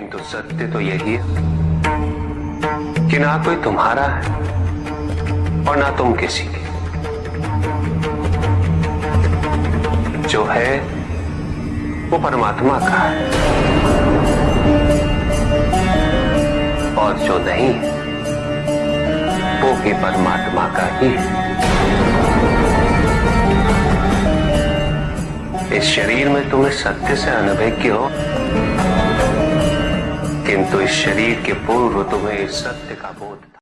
किंतु सत्य तो यही है कि ना कोई तुम्हारा है और ना तुम किसी के। जो है, वो परमात्मा का है। और जो नहीं, वो भी परमात्मा का ही है। इस शरीर में तुम्हें सत्य से अनभिज्ञ हो किंतु इस शरीर के पूर्व तुम्हें इस सत्य का बोध था।